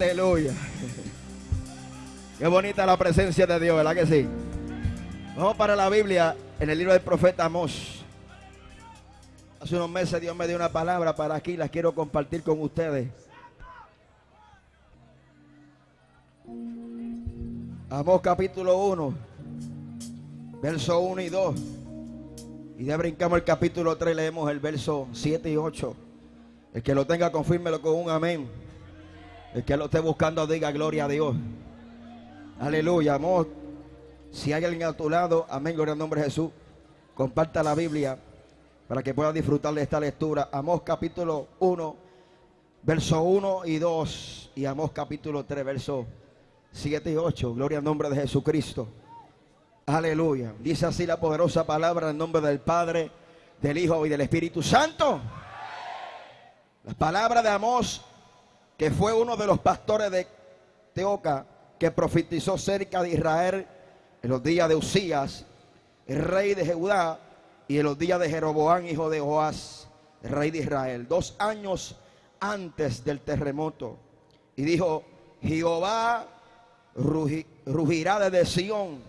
Aleluya. Qué bonita la presencia de Dios, ¿verdad que sí? Vamos para la Biblia en el libro del profeta Amós. Hace unos meses Dios me dio una palabra para aquí, la quiero compartir con ustedes. Amós capítulo 1, verso 1 y 2. Y de brincamos el capítulo 3, leemos el verso 7 y 8. El que lo tenga, confírmelo con un amén. El que lo esté buscando, diga gloria a Dios. Aleluya, amor. Si hay alguien a tu lado, amén, gloria al nombre de Jesús. Comparta la Biblia para que pueda disfrutar de esta lectura. Amós capítulo 1, verso 1 y 2. Y Amós capítulo 3, verso 7 y 8. Gloria al nombre de Jesucristo. Aleluya. Dice así la poderosa palabra en nombre del Padre, del Hijo y del Espíritu Santo. Las palabras de Amós que fue uno de los pastores de Teoca que profetizó cerca de Israel en los días de Usías, el rey de Judá, y en los días de Jeroboán, hijo de Joás, rey de Israel, dos años antes del terremoto. Y dijo, Jehová rugirá desde Sión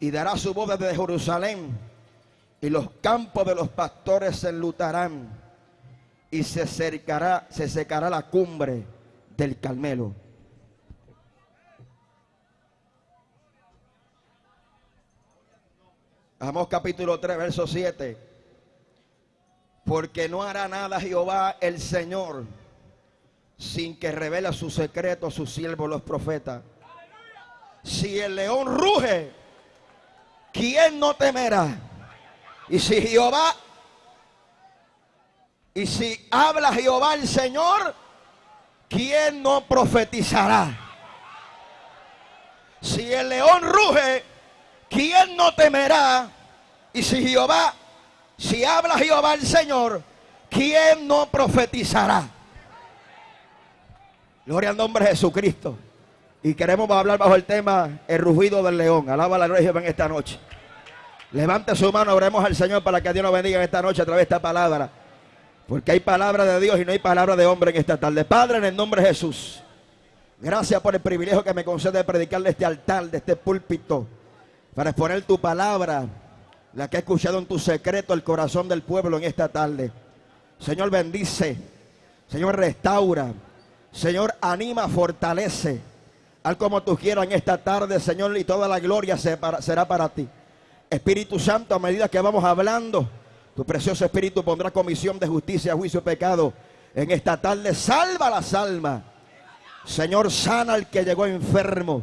y dará su voz desde Jerusalén, y los campos de los pastores se enlutarán y se secará, se secará la cumbre del Carmelo. Vamos capítulo 3, verso 7. Porque no hará nada Jehová el Señor sin que revele su secreto a sus siervos los profetas. Si el león ruge, ¿quién no temerá? Y si Jehová y si habla Jehová el Señor, ¿quién no profetizará? Si el león ruge, ¿quién no temerá? Y si Jehová, si habla Jehová el Señor, ¿quién no profetizará? Gloria al nombre de Jesucristo. Y queremos hablar bajo el tema el rugido del león. Alaba la gloria en esta noche. Levante su mano, oremos al Señor para que Dios nos bendiga en esta noche a través de esta palabra. Porque hay palabra de Dios y no hay palabra de hombre en esta tarde. Padre, en el nombre de Jesús. Gracias por el privilegio que me concede de predicar de este altar, de este púlpito. Para exponer tu palabra. La que he escuchado en tu secreto el corazón del pueblo en esta tarde. Señor, bendice. Señor, restaura. Señor, anima, fortalece. Al como tú quieras en esta tarde, Señor, y toda la gloria será para ti. Espíritu Santo, a medida que vamos hablando tu precioso Espíritu pondrá comisión de justicia, juicio y pecado. En esta tarde salva las almas. Señor, sana al que llegó enfermo.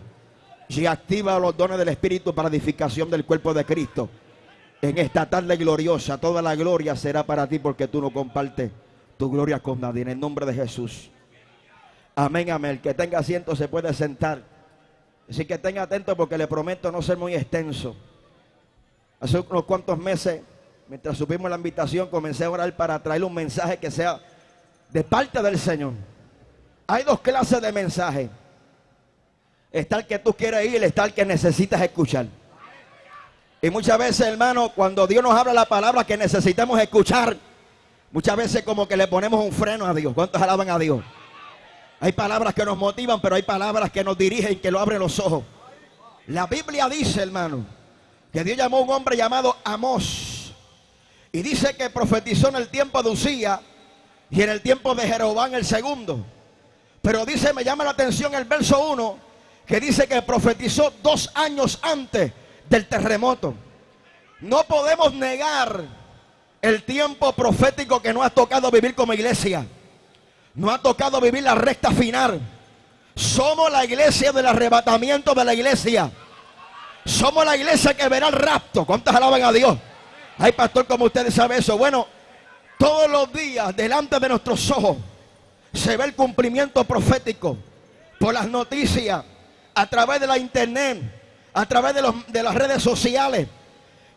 Y activa los dones del Espíritu para edificación del cuerpo de Cristo. En esta tarde gloriosa, toda la gloria será para ti porque tú no compartes tu gloria con nadie. En el nombre de Jesús. Amén, amén. El que tenga asiento se puede sentar. Así que tenga atento porque le prometo no ser muy extenso. Hace unos cuantos meses mientras subimos la invitación, comencé a orar para traerle un mensaje que sea de parte del Señor. Hay dos clases de mensaje. Está el que tú quieres ir, está el que necesitas escuchar. Y muchas veces, hermano, cuando Dios nos habla la palabra que necesitamos escuchar, muchas veces como que le ponemos un freno a Dios. ¿Cuántos alaban a Dios? Hay palabras que nos motivan, pero hay palabras que nos dirigen, que lo abren los ojos. La Biblia dice, hermano, que Dios llamó a un hombre llamado Amós y dice que profetizó en el tiempo de Usía y en el tiempo de Jeroboam el segundo. Pero dice, me llama la atención el verso 1, que dice que profetizó dos años antes del terremoto. No podemos negar el tiempo profético que nos ha tocado vivir como iglesia. Nos ha tocado vivir la recta final. Somos la iglesia del arrebatamiento de la iglesia. Somos la iglesia que verá el rapto. ¿Cuántas alaban a Dios? Ay, pastor, como ustedes saben eso. Bueno, todos los días delante de nuestros ojos se ve el cumplimiento profético por las noticias, a través de la internet, a través de, de las redes sociales.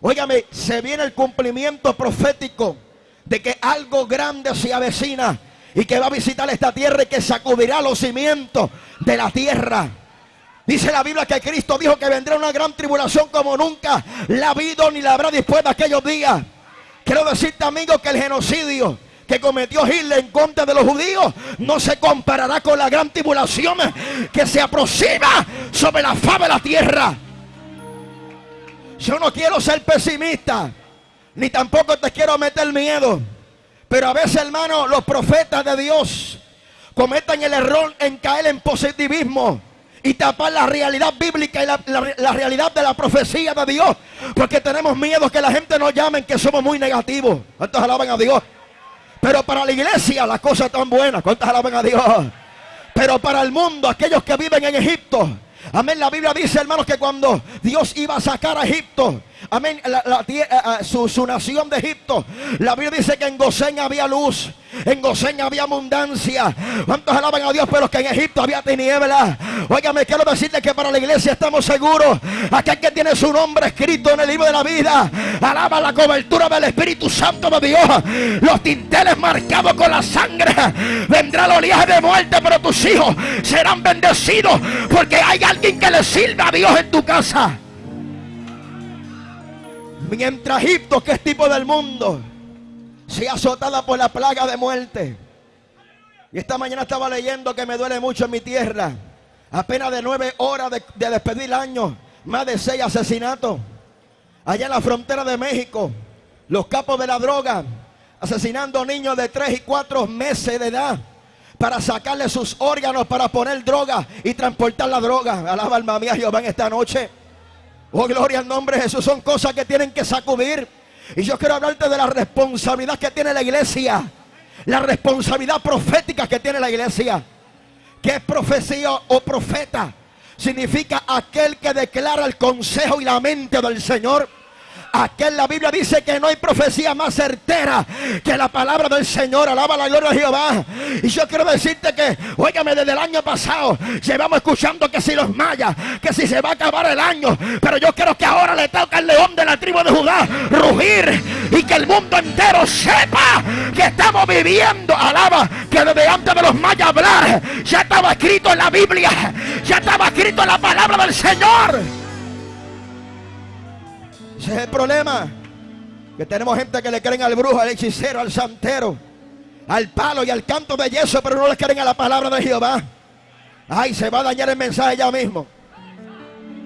Óigame, se viene el cumplimiento profético de que algo grande se avecina y que va a visitar esta tierra y que sacudirá los cimientos de la tierra. Dice la Biblia que Cristo dijo que vendrá una gran tribulación como nunca la ha habido ni la habrá después de aquellos días. Quiero decirte, amigo, que el genocidio que cometió Hitler en contra de los judíos no se comparará con la gran tribulación que se aproxima sobre la faz de la tierra. Yo no quiero ser pesimista, ni tampoco te quiero meter miedo. Pero a veces, hermano, los profetas de Dios cometen el error en caer en positivismo y tapar la realidad bíblica y la, realidad de la profecía de Dios. Porque tenemos miedo que la gente nos llame que somos muy negativos. ¿Cuántos alaban a Dios? Pero para la iglesia las cosas están buenas. ¿Cuántos alaban a Dios? Pero para el mundo, aquellos que viven en Egipto. Amén. La Biblia dice, hermanos, que cuando Dios iba a sacar a Egipto, amén, eh, eh, su, su, nación de Egipto, la Biblia dice que en Gosén había luz. En Gosén había abundancia. ¿Cuántos alaban a Dios? Pero que en Egipto había tinieblas. Óigame, quiero decirle que para la iglesia estamos seguros. Aquel que tiene su nombre escrito en el libro de la vida. Alaba la cobertura del Espíritu Santo de Dios. Los tinteles marcados con la sangre. Vendrá el oleaje de muerte, pero tus hijos serán bendecidos. Porque hay alguien que le sirva a Dios en tu casa. Mientras Egipto, que es tipo del mundo, sea azotada por la plaga de muerte. Y esta mañana estaba leyendo que me duele mucho en mi tierra. Apenas de nueve horas de, despedir el año, más de seis asesinatos. Allá en la frontera de México, los capos de la droga asesinando niños de tres y cuatro meses de edad para sacarle sus órganos para poner droga y transportar la droga. Alaba alma mía Jehová en esta noche. Oh, gloria al nombre de Jesús. Son cosas que tienen que sacudir. Y yo quiero hablarte de la responsabilidad que tiene la iglesia. La responsabilidad profética que tiene la iglesia. ¿Qué es profecía o profeta? Significa aquel que declara el consejo y la mente del Señor Aquel la Biblia dice que no hay profecía más certera que la palabra del Señor. Alaba la gloria de Jehová. Y yo quiero decirte que, óigame, desde el año pasado llevamos escuchando que si los mayas, que si se va a acabar el año. Pero yo quiero que ahora le toca al león de la tribu de Judá rugir y que el mundo entero sepa que estamos viviendo. Alaba que desde antes de los mayas hablar ya estaba escrito en la Biblia, ya estaba escrito en la palabra del Señor. Ese es el problema. Que tenemos gente que le creen al brujo, al hechicero, al santero, al palo y al canto de yeso, pero no le creen a la palabra de Jehová. Ay, se va a dañar el mensaje ya mismo.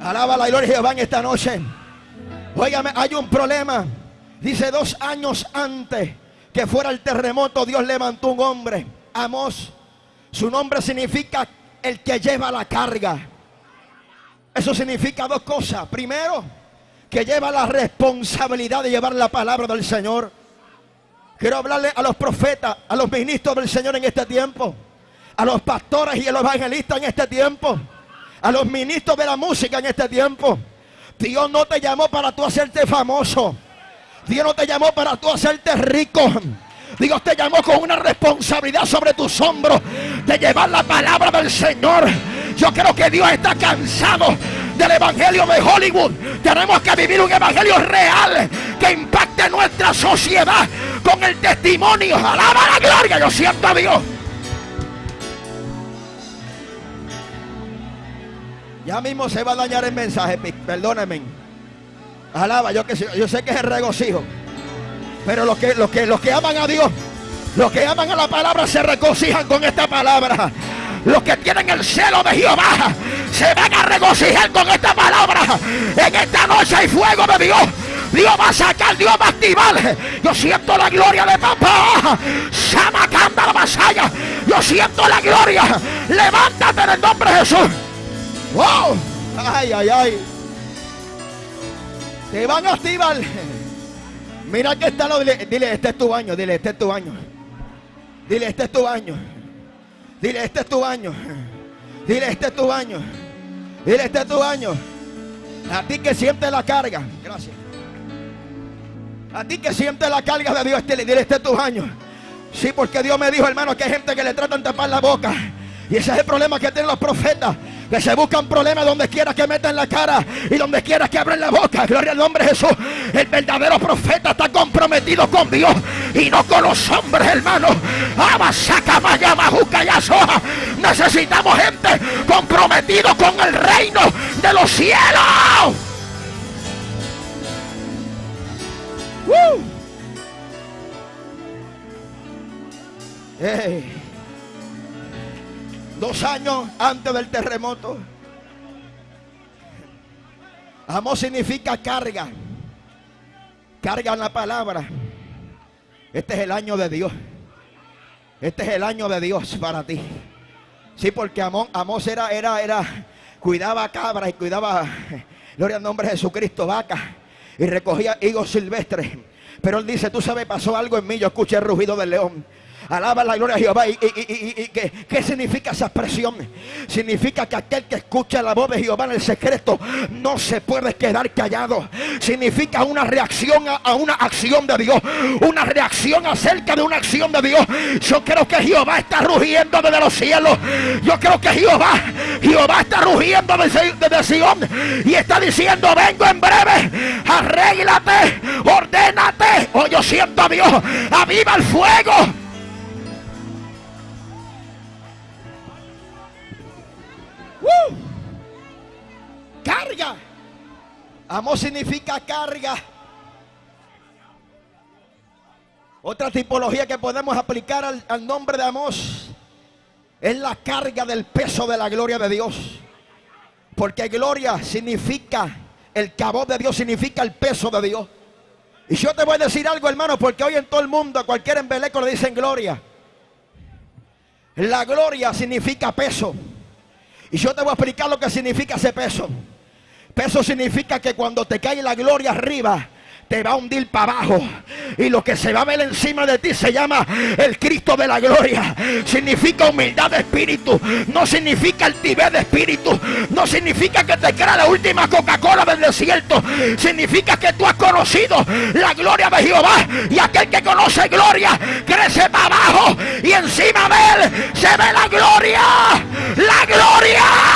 Alaba la gloria de Jehová en esta noche. Óigame, hay un problema. Dice dos años antes que fuera el terremoto, Dios levantó un hombre, Amos. Su nombre significa el que lleva la carga. Eso significa dos cosas. Primero, que lleva la responsabilidad de llevar la palabra del Señor. Quiero hablarle a los profetas, a los ministros del Señor en este tiempo, a los pastores y a los evangelistas en este tiempo, a los ministros de la música en este tiempo. Dios no te llamó para tú hacerte famoso. Dios no te llamó para tú hacerte rico. Dios te llamó con una responsabilidad sobre tus hombros de llevar la palabra del Señor. Yo creo que Dios está cansado del evangelio de Hollywood. Tenemos que vivir un evangelio real que impacte nuestra sociedad con el testimonio. Alaba la gloria, yo siento a Dios. Ya mismo se va a dañar el mensaje, perdónenme. Alaba, yo, sé que es el regocijo. Pero los que, los, que, los que aman a Dios, los que aman a la palabra se regocijan con esta palabra. Los que tienen el cielo de Jehová se van a regocijar con esta palabra. En esta noche hay fuego de Dios. Dios va a sacar, Dios va a activar. Yo siento la gloria de papá. Samacanda la vasalla. Yo siento la gloria. Levántate en el nombre de Jesús. Wow. Ay, ay, ay. Te van a activar. Mira que está lo. Dile, dile, este es tu baño. Dile, este es tu baño. Dile, este es tu baño. Dile, este es tu baño. Dile, este es tu baño. Dile, este es tu baño. A ti que siente la carga. Gracias. A ti que siente la carga de Dios, dile, este es tu baño. Sí, porque Dios me dijo, hermano, que hay gente que le tratan tapar la boca. Y ese es el problema que tienen los profetas. Que se buscan problemas donde quiera que metan la cara y donde quiera que abren la boca. Gloria al nombre de Jesús. El verdadero profeta está comprometido con Dios y no con los hombres, hermano. Necesitamos gente comprometido con el reino de los cielos. Ey. Dos años antes del terremoto. Amor significa carga. Carga en la palabra. Este es el año de Dios. Este es el año de Dios para ti. Sí, porque Amón, Amós era, era, era, cuidaba cabras y cuidaba, gloria al nombre de Jesucristo, vacas y recogía higos silvestres. Pero él dice, tú sabes, pasó algo en mí, yo escuché el rugido del león. Alaba la gloria de Jehová. ¿Y, qué, significa esa expresión? Significa que aquel que escucha la voz de Jehová en el secreto no se puede quedar callado. Significa una reacción a, una acción de Dios. Una reacción acerca de una acción de Dios. Yo creo que Jehová está rugiendo desde los cielos. Yo creo que Jehová, Jehová está rugiendo desde, desde Sion y está diciendo, vengo en breve. Arréglate, ordénate. Oh, yo siento a Dios. Aviva el fuego. Carga. Amor significa carga. Otra tipología que podemos aplicar al, nombre de Amos es la carga del peso de la gloria de Dios. Porque gloria significa, el cabo de Dios significa el peso de Dios. Y yo te voy a decir algo, hermano, porque hoy en todo el mundo, a cualquier embeleco le dicen gloria. La gloria significa peso. Y yo te voy a explicar lo que significa ese peso. Peso significa que cuando te cae la gloria arriba, te va a hundir para abajo. Y lo que se va a ver encima de ti se llama el Cristo de la gloria. Significa humildad de espíritu. No significa altivez de espíritu. No significa que te crea la última Coca-Cola del desierto. Significa que tú has conocido la gloria de Jehová. Y aquel que conoce gloria crece para abajo. Y encima de él se ve la gloria. La gloria.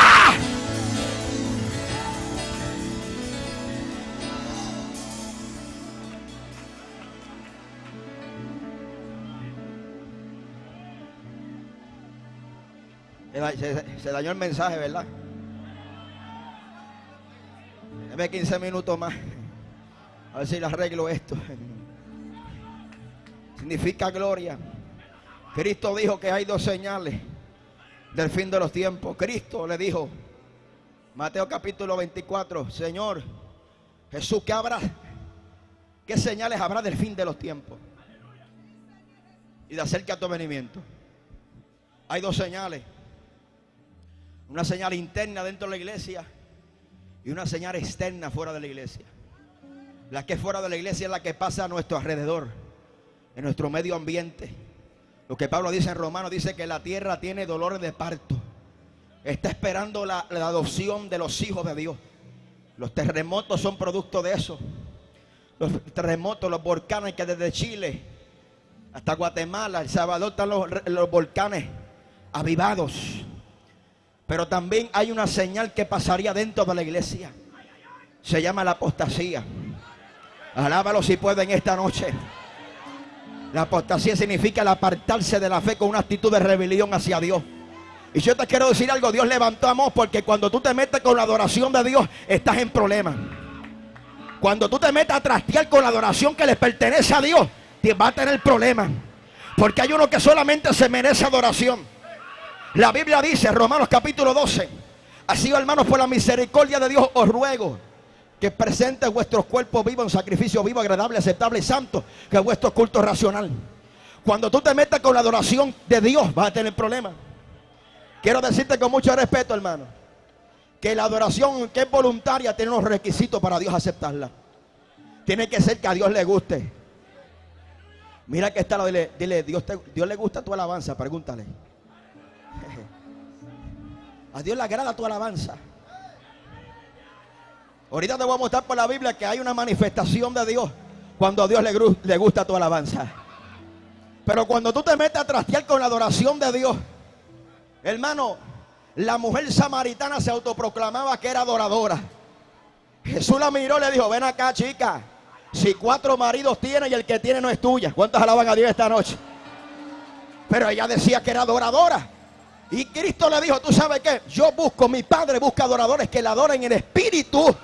Se, dañó el mensaje, ¿verdad? Deme 15 minutos más. A ver si le arreglo esto. Significa gloria. Cristo dijo que hay dos señales del fin de los tiempos. Cristo le dijo, Mateo capítulo 24, Señor, Jesús, ¿qué habrá? ¿Qué señales habrá del fin de los tiempos? Y de acerca a tu venimiento. Hay dos señales. Una señal interna dentro de la iglesia y una señal externa fuera de la iglesia. La que es fuera de la iglesia es la que pasa a nuestro alrededor, en nuestro medio ambiente. Lo que Pablo dice en Romanos dice que la tierra tiene dolores de parto. Está esperando la, adopción de los hijos de Dios. Los terremotos son producto de eso. Los terremotos, los volcanes que desde Chile hasta Guatemala, El Salvador están los volcanes avivados. Pero también hay una señal que pasaría dentro de la iglesia. Se llama la apostasía. Alábalo si pueden esta noche. La apostasía significa el apartarse de la fe con una actitud de rebelión hacia Dios. Y yo te quiero decir algo, Dios levantó a Amós porque cuando tú te metes con la adoración de Dios, estás en problemas. Cuando tú te metes a trastear con la adoración que le pertenece a Dios, te va a tener problemas. Porque hay uno que solamente se merece adoración. La Biblia dice, Romanos capítulo 12, así hermanos, por la misericordia de Dios os ruego que presentes vuestros cuerpos vivos en sacrificio vivo, agradable, aceptable y santo, que es vuestro culto racional. Cuando tú te metas con la adoración de Dios, vas a tener problemas. Quiero decirte con mucho respeto, hermano, que la adoración que es voluntaria tiene unos requisitos para Dios aceptarla. Tiene que ser que a Dios le guste. Mira que está dile, dile Dios, Dios le gusta tu alabanza, pregúntale. A Dios le agrada tu alabanza. Ahorita te voy a mostrar por la Biblia que hay una manifestación de Dios cuando a Dios le, le gusta tu alabanza. Pero cuando tú te metes a trastear con la adoración de Dios, hermano, la mujer samaritana se autoproclamaba que era adoradora. Jesús la miró y le dijo, ven acá chica, si cuatro maridos tiene y el que tiene no es tuya. ¿Cuántos alaban a Dios esta noche? Pero ella decía que era adoradora. Y Cristo le dijo, tú sabes qué, yo busco, mi Padre busca adoradores que le adoren en espíritu,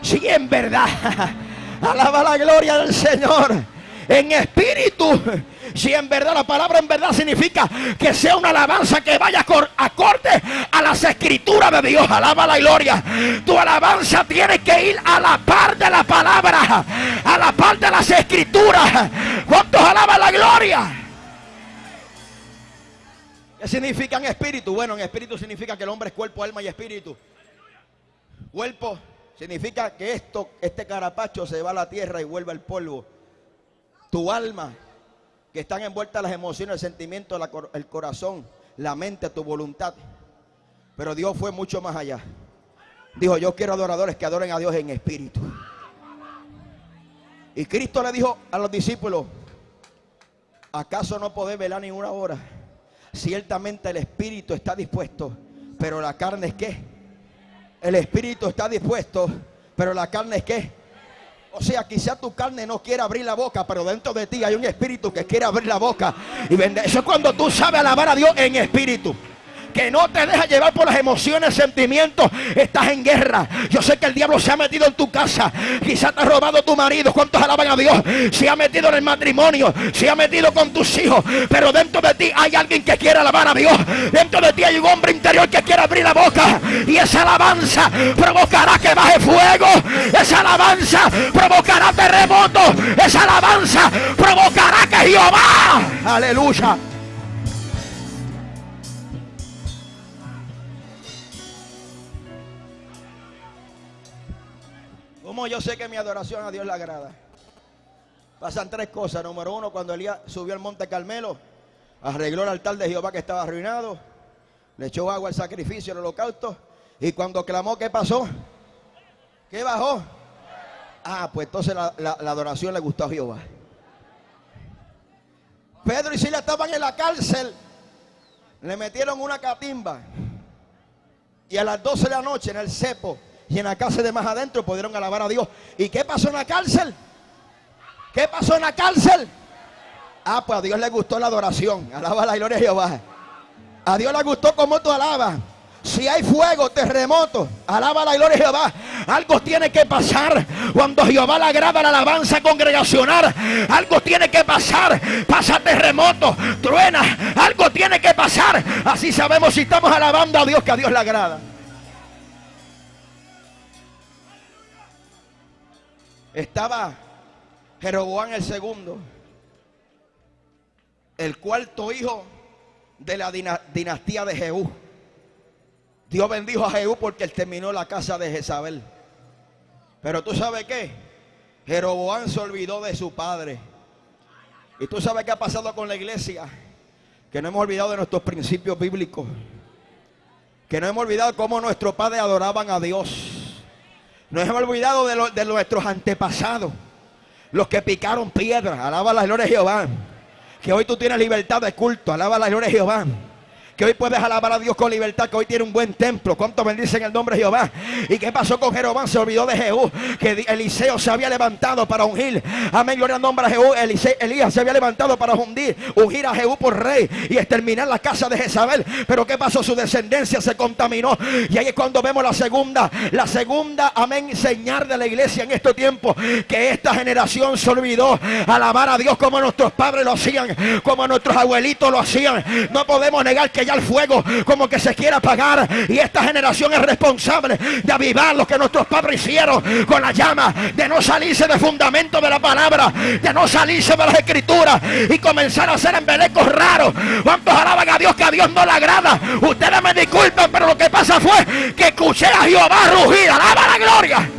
sí en verdad. Alaba la gloria del Señor. En espíritu Si en verdad la palabra en verdad significa que sea una alabanza que vaya acorde a las escrituras de Dios. Alaba la gloria. Tu alabanza tiene que ir a la par de la palabra, a la par de las escrituras. ¿Cuántos alaban la gloria? ¿Qué significa en espíritu? Bueno, en espíritu significa que el hombre es cuerpo, alma y espíritu. Cuerpo significa que esto, este carapacho se va a la tierra y vuelve al polvo. Tu alma que están envueltas las emociones, el sentimiento, el corazón, la mente, tu voluntad. Pero Dios fue mucho más allá. Dijo, yo quiero adoradores que adoren a Dios en espíritu. Y Cristo le dijo a los discípulos, ¿acaso no podés velar ni una hora? Ciertamente el espíritu está dispuesto, pero la carne es qué? El espíritu está dispuesto, pero la carne es qué? O sea, quizá tu carne no quiere abrir la boca, pero dentro de ti hay un espíritu que quiere abrir la boca y vender. Eso es cuando tú sabes alabar a Dios en espíritu que no te deja llevar por las emociones, sentimientos, estás en guerra. Yo sé que el diablo se ha metido en tu casa. Quizá te ha robado tu marido. ¿Cuántos alaban a Dios? Se ha metido en el matrimonio. Se ha metido con tus hijos. Pero dentro de ti hay alguien que quiere alabar a Dios. Dentro de ti hay un hombre interior que quiere abrir la boca. Y esa alabanza provocará que baje fuego. Esa alabanza provocará terremoto. Esa alabanza provocará que Jehová. Aleluya. Yo sé que mi adoración a Dios le agrada? Pasan tres cosas. Número uno, cuando Elías subió al monte Carmelo, arregló el altar de Jehová que estaba arruinado, le echó agua al sacrificio, el holocausto, y cuando clamó, ¿qué pasó? ¿Qué bajó? Ah, pues entonces la, adoración le gustó a Jehová. Pedro y Sila estaban en la cárcel, le metieron una catimba, y a las 12 de la noche en el cepo, y en la cárcel de más adentro pudieron alabar a Dios. ¿Y qué pasó en la cárcel? ¿Qué pasó en la cárcel? Ah, pues a Dios le gustó la adoración. Alaba la gloria de Jehová. A Dios le gustó como tú alabas. Si hay fuego, terremoto, alaba la gloria de Jehová. Algo tiene que pasar cuando Jehová le agrada la alabanza congregacional. Algo tiene que pasar. Pasa terremoto, truena. Algo tiene que pasar. Así sabemos si estamos alabando a Dios que a Dios le agrada. Estaba Jeroboam el segundo, el cuarto hijo de la dinastía de Jehú. Dios bendijo a Jehú porque él terminó la casa de Jezabel. Pero tú sabes qué? Jeroboam se olvidó de su padre. Y tú sabes qué ha pasado con la iglesia. Que no hemos olvidado de nuestros principios bíblicos. Que no hemos olvidado cómo nuestros padres adoraban a Dios. Nos hemos olvidado de, de nuestros antepasados. Los que picaron piedra. Alaba la gloria de Jehová. Que hoy tú tienes libertad de culto. Alaba la gloria de Jehová que hoy puedes alabar a Dios con libertad, que hoy tiene un buen templo. ¿Cuánto bendicen el nombre de Jehová? ¿Y qué pasó con Jeroboam? Se olvidó de Jehú, que Eliseo se había levantado para ungir. Amén, gloria al nombre de Jehú. Elías se había levantado para ungir, ungir a Jehú por rey y exterminar la casa de Jezabel. Pero ¿qué pasó? Su descendencia se contaminó. Y ahí es cuando vemos la segunda, la segunda, amén, señal de la iglesia en este tiempo, que esta generación se olvidó alabar a Dios como nuestros padres lo hacían, como nuestros abuelitos lo hacían. No podemos negar que al fuego como que se quiera apagar. Y esta generación es responsable de avivar lo que nuestros padres hicieron con la llama, de no salirse de fundamento de la palabra, de no salirse de las escrituras y comenzar a hacer embelecos raros. ¿Cuántos alaban a Dios que a Dios no le agrada? Ustedes me disculpen, pero lo que pasa fue que escuché a Jehová rugir. Alaba la gloria.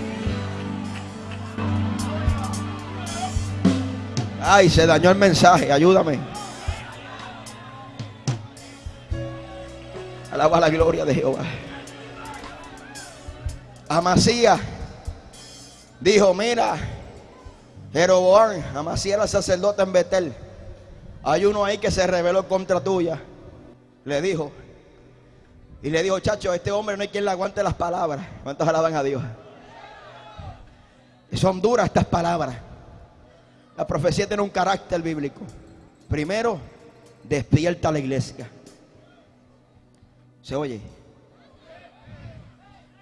Ay, se dañó el mensaje, ayúdame. Alaba la gloria de Jehová. Amasía dijo, mira, Jeroboam, Amasía era sacerdote en Betel. Hay uno ahí que se rebeló contra tuya. Le dijo. Y le dijo, chacho, este hombre no hay quien le aguante las palabras. ¿Cuántos alaban a Dios? Son duras estas palabras. La profecía tiene un carácter bíblico. Primero, despierta la iglesia. ¿Se oye?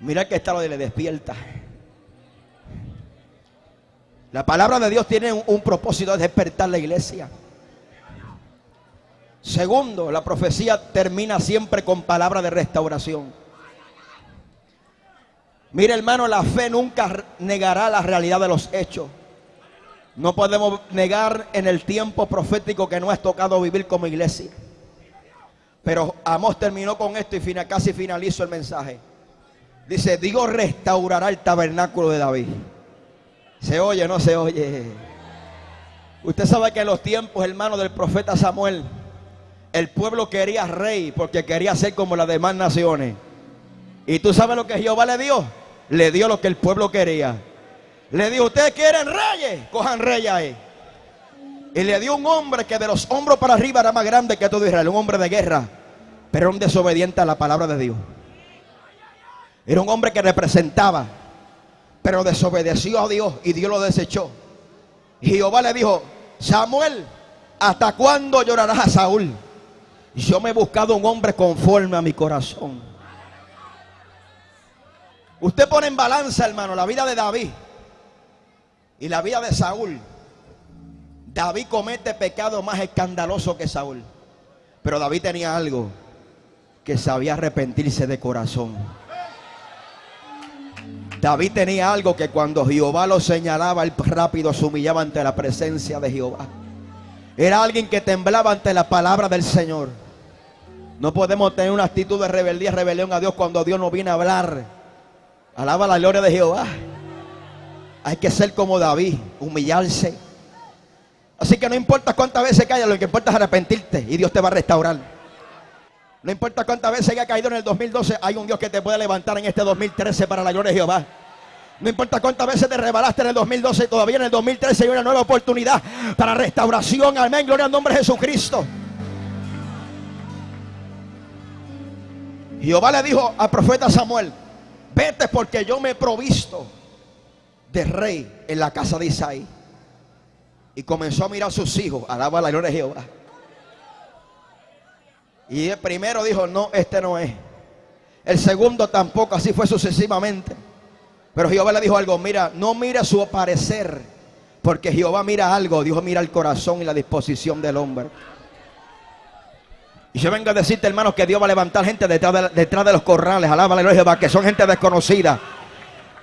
Mira que está lo de le despierta. La palabra de Dios tiene un, propósito de despertar la iglesia. Segundo, la profecía termina siempre con palabra de restauración. Mire hermano, la fe nunca negará la realidad de los hechos. No podemos negar en el tiempo profético que no has tocado vivir como iglesia. Pero Amos terminó con esto y casi finalizó el mensaje. Dice, Dios restaurará el tabernáculo de David. ¿Se oye no se oye? Usted sabe que en los tiempos, hermano, del profeta Samuel, el pueblo quería rey porque quería ser como las demás naciones. ¿Y tú sabes lo que Jehová le dio? Le dio lo que el pueblo quería. Le dijo, ustedes quieren reyes, cojan reyes ahí. Y le dio un hombre que de los hombros para arriba era más grande que todo Israel, un hombre de guerra, pero un desobediente a la palabra de Dios. Era un hombre que representaba, pero desobedeció a Dios y Dios lo desechó. Jehová le dijo, Samuel, ¿hasta cuándo llorarás a Saúl? Yo me he buscado un hombre conforme a mi corazón. Usted pone en balanza, hermano, la vida de David y la vida de Saúl. David comete pecado más escandaloso que Saúl. Pero David tenía algo que sabía arrepentirse de corazón. David tenía algo que cuando Jehová lo señalaba, él rápido se humillaba ante la presencia de Jehová. Era alguien que temblaba ante la palabra del Señor. No podemos tener una actitud de rebeldía, rebelión a Dios cuando Dios nos viene a hablar. Alaba la gloria de Jehová. Hay que ser como David, humillarse. Así que no importa cuántas veces caiga, lo que importa es arrepentirte y Dios te va a restaurar. No importa cuántas veces haya caído en el 2012, hay un Dios que te puede levantar en este 2013 para la gloria de Jehová. No importa cuántas veces te rebalaste en el 2012, todavía en el 2013 hay una nueva oportunidad para restauración. Amén, gloria al nombre de Jesucristo. Jehová le dijo al profeta Samuel, vete porque yo me he provisto de rey en la casa de Isaí. Y comenzó a mirar a sus hijos, alaba la gloria de Jehová. Y el primero dijo, no, este no es. El segundo tampoco, así fue sucesivamente. Pero Jehová le dijo algo, mira, no mira su parecer, porque Jehová mira algo, Dios mira el corazón y la disposición del hombre. Y yo vengo a decirte, hermanos, que Dios va a levantar gente detrás de, detrás de los corrales. Alaba la gloria que son gente desconocida.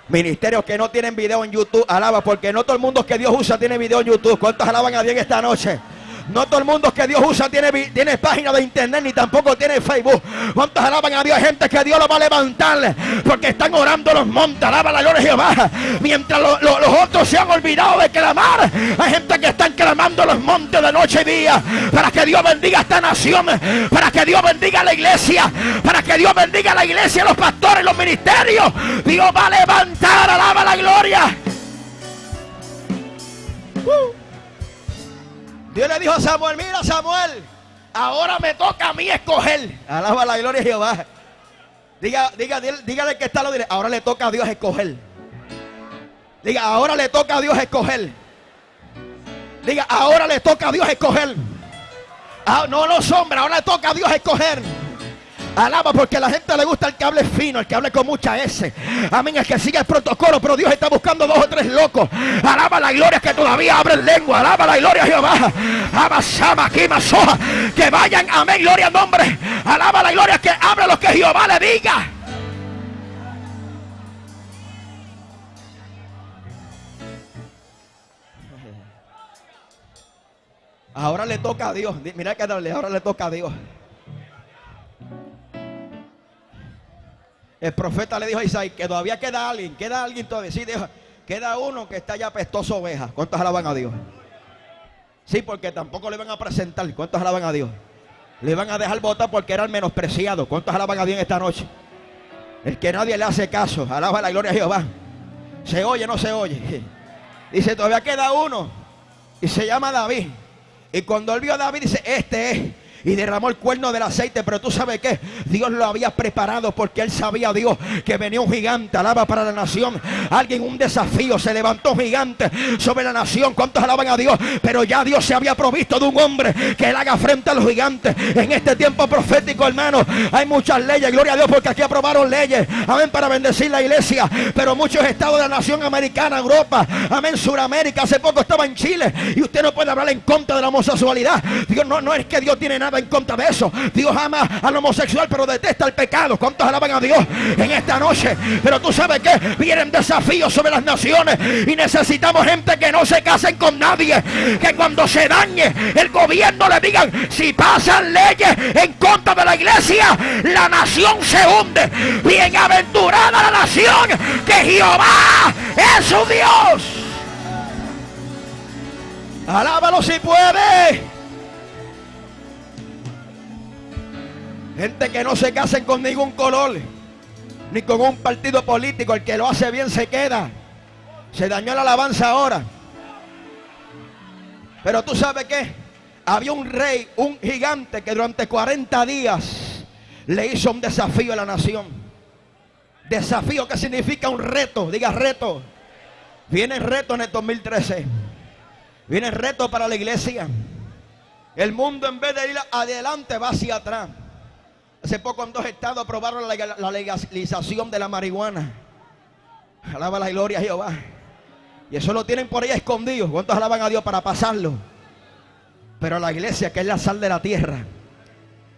Ministerios que no tienen video en YouTube, alaba, porque no todo el mundo que Dios usa tiene video en YouTube. ¿Cuántos alaban a Dios esta noche? No todo el mundo que Dios usa tiene, tiene página de internet ni tampoco tiene Facebook. ¿Cuántos alaban a Dios? Gente que Dios lo va a levantar porque están orando los montes. Alaba la gloria de Jehová. Mientras los otros se han olvidado de clamar, hay gente que están clamando los montes de noche y día para que Dios bendiga esta nación, para que Dios bendiga a la iglesia, para que Dios bendiga a la iglesia, los pastores, los ministerios. Dios va a levantar, alaba la gloria. Uh. Dios le dijo a Samuel, mira Samuel, ahora me toca a mí escoger. Alaba la gloria de Jehová. Diga, diga, dígale que está lo diré. Ahora le toca a Dios escoger. Diga, ahora le toca a Dios escoger. Diga, ahora le toca a Dios escoger. Ah, no los hombres, ahora le toca a Dios escoger. Alaba porque a la gente le gusta el que hable fino, el que hable con mucha S. Amén, el que siga el protocolo, pero Dios está buscando dos o tres locos. Alaba la gloria que todavía abren lengua. Alaba la gloria Jehová. Abasama, soja. Que vayan, amén, gloria al nombre. Alaba la gloria que abre lo que Jehová le diga. Ahora le toca a Dios. Mira que darle, ahora le toca a Dios. El profeta le dijo a Isaías que todavía queda alguien, queda alguien todavía. Sí, dijo, queda uno que está ya pestoso oveja. ¿Cuántos alaban a Dios? Sí, porque tampoco le van a presentar. ¿Cuántos alaban a Dios? Le van a dejar votar porque era el menospreciado. ¿Cuántos alaban a Dios esta noche? El que nadie le hace caso. Alaba la gloria a Jehová. ¿Se oye no se oye? Dice, todavía queda uno. Y se llama David. Y cuando él vio a David, dice, este es y derramó el cuerno del aceite. Pero tú sabes que Dios lo había preparado porque él sabía, Dios, que venía un gigante. Alaba para la nación. Alguien, un desafío. Se levantó gigante sobre la nación. ¿Cuántos alaban a Dios? Pero ya Dios se había provisto de un hombre que él haga frente a los gigantes. En este tiempo profético, hermano, hay muchas leyes. Gloria a Dios porque aquí aprobaron leyes. Amén, para bendecir la iglesia. Pero muchos estados de la nación americana, Europa, amén, Suramérica. Hace poco estaba en Chile y usted no puede hablar en contra de la homosexualidad. Dios no, no es que Dios tiene nada en contra de eso. Dios ama al homosexual, pero detesta el pecado. ¿Cuántos alaban a Dios en esta noche? Pero tú sabes que vienen desafíos sobre las naciones y necesitamos gente que no se casen con nadie. Que cuando se dañe el gobierno le digan, si pasan leyes en contra de la iglesia, la nación se hunde. Bienaventurada la nación que Jehová es su Dios. Alábalo si puede. Gente que no se casen con ningún color, ni con un partido político. El que lo hace bien se queda. Se dañó la alabanza ahora. Pero tú sabes que había un rey, un gigante que durante 40 días le hizo un desafío a la nación. Desafío que significa un reto, diga reto. Viene reto en el 2013. Viene reto para la iglesia. El mundo en vez de ir adelante va hacia atrás. Hace poco en dos estados aprobaron la legalización de la marihuana. Alaba la gloria a Jehová. Y eso lo tienen por ahí escondido. ¿Cuántos alaban a Dios para pasarlo? Pero la iglesia, que es la sal de la tierra,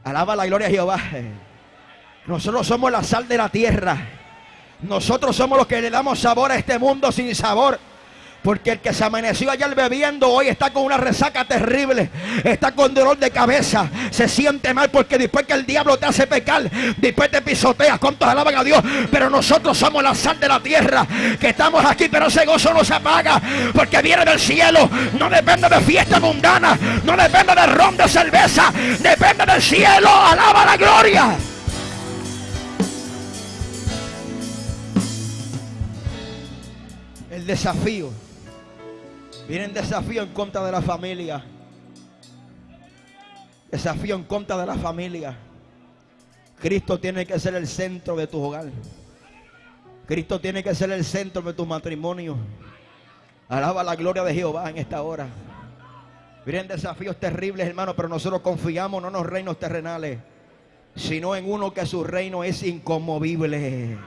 alaba la gloria a Jehová. Nosotros somos la sal de la tierra. Nosotros somos los que le damos sabor a este mundo sin sabor. Porque el que se amaneció ayer bebiendo hoy está con una resaca terrible. Está con dolor de cabeza. Se siente mal porque después que el diablo te hace pecar, después te pisoteas. ¿Cuántos alaban a Dios? Pero nosotros somos la sal de la tierra. Que estamos aquí, pero ese gozo no se apaga. Porque viene del cielo. No depende de fiesta mundana. No depende de ron de cerveza. Depende del cielo. Alaba la gloria. El desafío Vienen desafío en contra de la familia. Desafío en contra de la familia. Cristo tiene que ser el centro de tu hogar. Cristo tiene que ser el centro de tu matrimonio. Alaba la gloria de Jehová en esta hora. Vienen desafíos terribles, hermano, pero nosotros confiamos no en los reinos terrenales, sino en uno que su reino es inconmovible.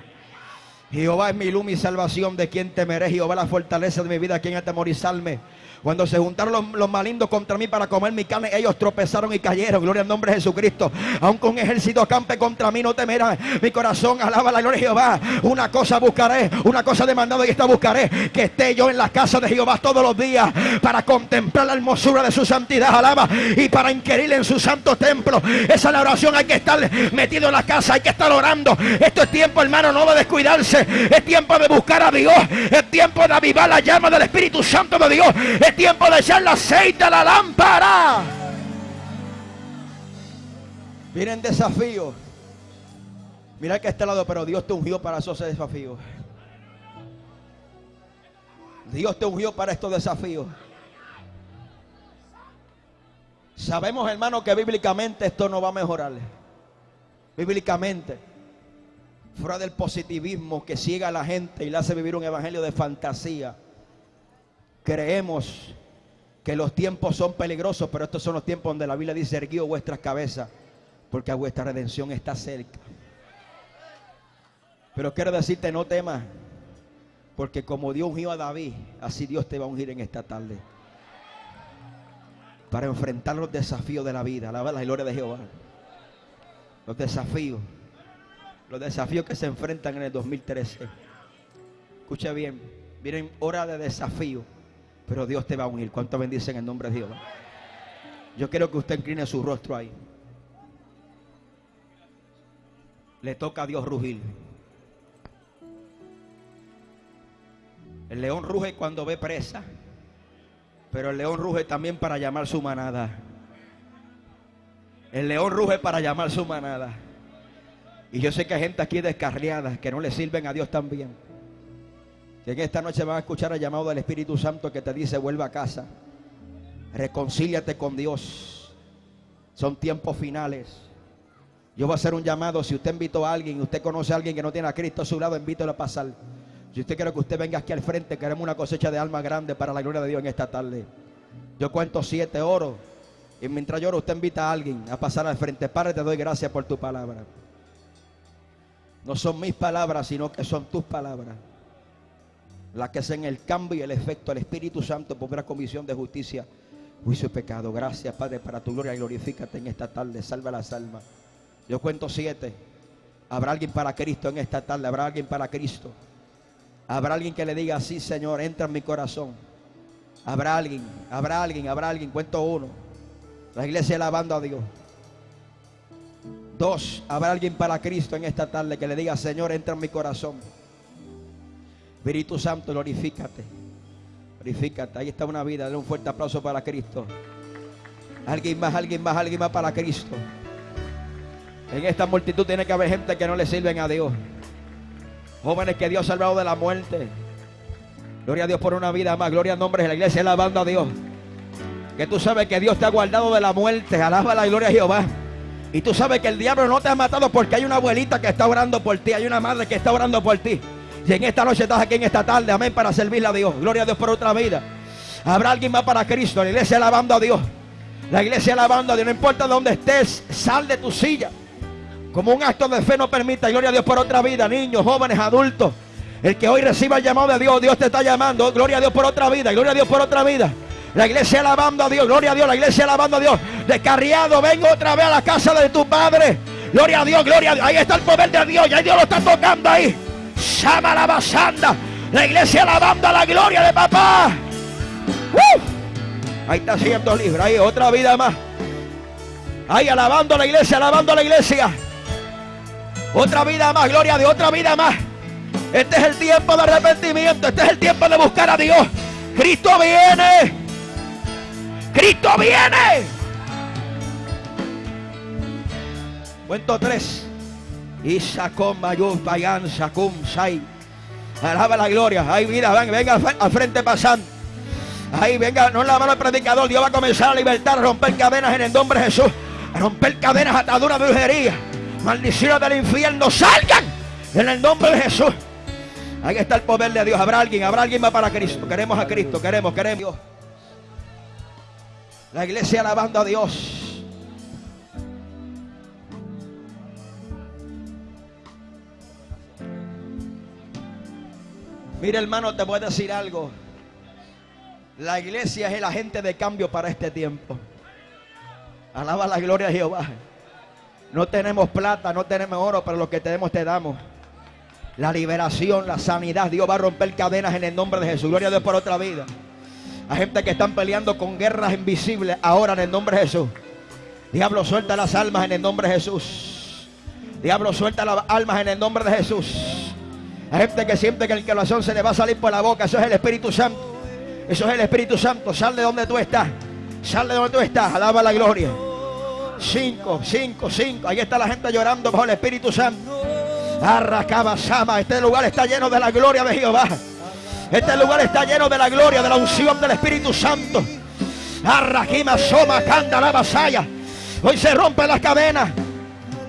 Jehová es mi luz, mi salvación, de quien temeré. Jehová la fortaleza de mi vida, quien atemorizarme. Cuando se juntaron los, malindos contra mí para comer mi carne, ellos tropezaron y cayeron. Gloria al nombre de Jesucristo. Aunque un ejército campe contra mí, no temerá. Mi corazón alaba la gloria de Jehová. Una cosa buscaré, una cosa demandada y esta buscaré. Que esté yo en la casa de Jehová todos los días para contemplar la hermosura de su santidad. Alaba. Y para inquirir en su santo templo. Esa es la oración. Hay que estar metido en la casa, hay que estar orando. Esto es tiempo, hermano, no de descuidarse. Es tiempo de buscar a Dios. Es tiempo de avivar la llama del Espíritu Santo de Dios tiempo de echar el aceite a la lámpara. Vienen desafíos. Mira que este lado, pero Dios te ungió para esos desafíos. Dios te ungió para estos desafíos. Sabemos, hermano, que bíblicamente esto no va a mejorar. Bíblicamente, fuera del positivismo que ciega a la gente y le hace vivir un evangelio de fantasía creemos que los tiempos son peligrosos, pero estos son los tiempos donde la Biblia dice, erguió vuestras cabezas, porque vuestra redención está cerca. Pero quiero decirte, no temas, porque como Dios ungió a David, así Dios te va a ungir en esta tarde. Para enfrentar los desafíos de la vida, la gloria de Jehová. Los desafíos, los desafíos que se enfrentan en el 2013. Escucha bien, vienen horas de desafío pero Dios te va a unir. ¿Cuánto bendice en nombre de Dios? Yo quiero que usted incline su rostro ahí. Le toca a Dios rugir. El león ruge cuando ve presa, pero el león ruge también para llamar su manada. El león ruge para llamar su manada. Y yo sé que hay gente aquí descarriada que no le sirven a Dios también. Que en esta noche van a escuchar el llamado del Espíritu Santo que te dice vuelva a casa. Reconcíliate con Dios. Son tiempos finales. Yo voy a hacer un llamado. Si usted invitó a alguien usted conoce a alguien que no tiene a Cristo a su lado, invítelo a pasar. Si usted quiere que usted venga aquí al frente, queremos una cosecha de alma grande para la gloria de Dios en esta tarde. Yo cuento siete oro. Y mientras lloro, usted invita a alguien a pasar al frente. Padre, te doy gracias por tu palabra. No son mis palabras, sino que son tus palabras la que hacen el cambio y el efecto. El Espíritu Santo pondrá comisión de justicia juicio y pecado. Gracias, Padre, para tu gloria. Glorifícate en esta tarde. Salva las almas. Yo cuento siete. Habrá alguien para Cristo en esta tarde. Habrá alguien para Cristo. Habrá alguien que le diga, sí, Señor, entra en mi corazón. Habrá alguien, habrá alguien, habrá alguien. Cuento uno. La iglesia alabando a Dios. Dos, habrá alguien para Cristo en esta tarde que le diga, Señor, entra en mi corazón. Espíritu Santo, glorifícate. Glorifícate. Ahí está una vida. Dale un fuerte aplauso para Cristo. Alguien más, alguien más, alguien más para Cristo. En esta multitud tiene que haber gente que no le sirven a Dios. Jóvenes que Dios ha salvado de la muerte. Gloria a Dios por una vida más. Gloria al nombre de la iglesia, alabando a Dios. Que tú sabes que Dios te ha guardado de la muerte. Alaba la gloria a Jehová. Y tú sabes que el diablo no te ha matado porque hay una abuelita que está orando por ti. Hay una madre que está orando por ti. Y en esta noche estás aquí en esta tarde. Amén. Para servirle a Dios. Gloria a Dios por otra vida. Habrá alguien más para Cristo. La iglesia alabando a Dios. La iglesia alabando a Dios. No importa dónde estés. Sal de tu silla. Como un acto de fe no permita. Gloria a Dios por otra vida. Niños, jóvenes, adultos. El que hoy reciba el llamado de Dios, Dios te está llamando. Gloria a Dios por otra vida. Gloria a Dios por otra vida. La iglesia alabando a Dios. Gloria a Dios. La iglesia alabando a Dios. Descarriado, vengo otra vez a la casa de tu padre. Gloria a Dios, gloria a Dios. Ahí está el poder de Dios. Ya Dios lo está tocando ahí. Llama la basanda. La iglesia alabando la gloria de papá. Ahí está siendo libre. Ahí otra vida más. Ahí alabando la iglesia, alabando la iglesia. Otra vida más, gloria de otra vida más. Este es el tiempo de arrepentimiento. Este es el tiempo de buscar a Dios. Cristo viene. Cristo viene. Cuento tres. Isacom Mayum Payan Sakum Sai. Alaba la gloria. Ahí vida, venga, al frente pasando. Ahí venga, no la mano del predicador. Dios va a comenzar a libertar, romper cadenas en el nombre de Jesús. Romper cadenas, ataduras, brujería. Maldiciones del infierno. Salgan en el nombre de Jesús. Ahí está el poder de Dios. Habrá alguien, habrá alguien más para Cristo. Queremos a Cristo, queremos, queremos. La iglesia alabando a Dios. Mira hermano, te voy a decir algo. La iglesia es el agente de cambio para este tiempo. Alaba la gloria de Jehová. No tenemos plata, no tenemos oro, pero lo que tenemos te damos. La liberación, la sanidad. Dios va a romper cadenas en el nombre de Jesús. Gloria a Dios por otra vida. Hay gente que están peleando con guerras invisibles ahora en el nombre de Jesús. Diablo, suelta las almas en el nombre de Jesús. Diablo, suelta las almas en el nombre de Jesús. Hay gente que siente que el corazón se le va a salir por la boca. Eso es el Espíritu Santo. Eso es el Espíritu Santo. Sal de donde tú estás. Sal de donde tú estás. Alaba la gloria. Cinco, cinco, cinco. Ahí está la gente llorando bajo el Espíritu Santo. Arracabasama. Este lugar está lleno de la gloria de Jehová. Este lugar está lleno de la gloria, de la unción del Espíritu Santo. Arraquima soma canda la vasalla. Hoy se rompe las cadenas.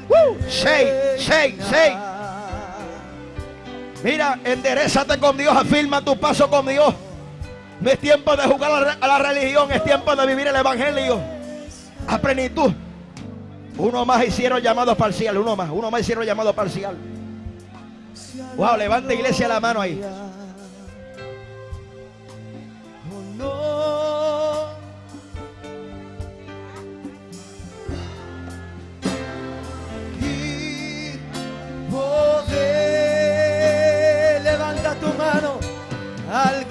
Uh, seis, seis, seis. Mira, enderezate con Dios, afirma tu paso con Dios. No es tiempo de jugar a la religión, es tiempo de vivir el Evangelio a plenitud. Uno más hicieron llamado parcial, uno más, uno más hicieron llamado parcial. Wow, levanta iglesia la mano ahí.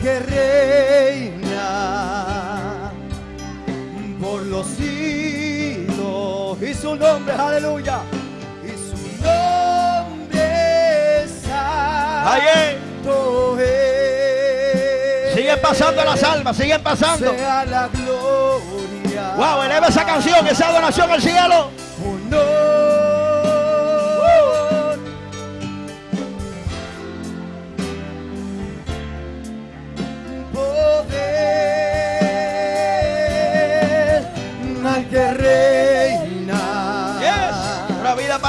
Que reina por los siglos y su nombre, aleluya, y su nombre santo es. Siguen pasando las almas, siguen pasando. Sea la gloria. Wow, eleva esa canción, esa adoración al cielo.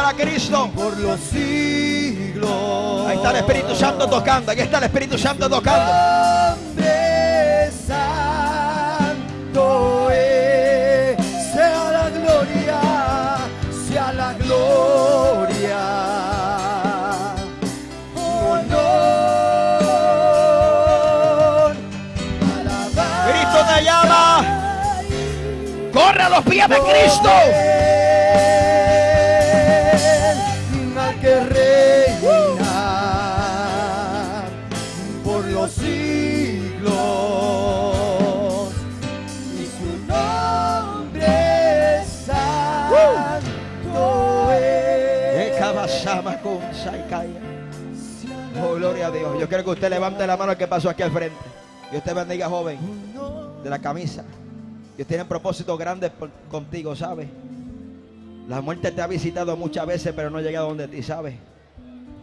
Para Cristo. por los siglos. Ahí está el Espíritu Santo tocando. Ahí está el Espíritu Santo tocando. Nombre santo es. Sea la gloria, sea la gloria. Cristo te llama. los pies de Cristo. Quiero que usted levante la mano que pasó aquí al frente. Dios te bendiga, joven, de la camisa. Dios tiene propósitos grandes contigo, ¿sabes? La muerte te ha visitado muchas veces, pero no ha llegado donde ti, ¿sabes?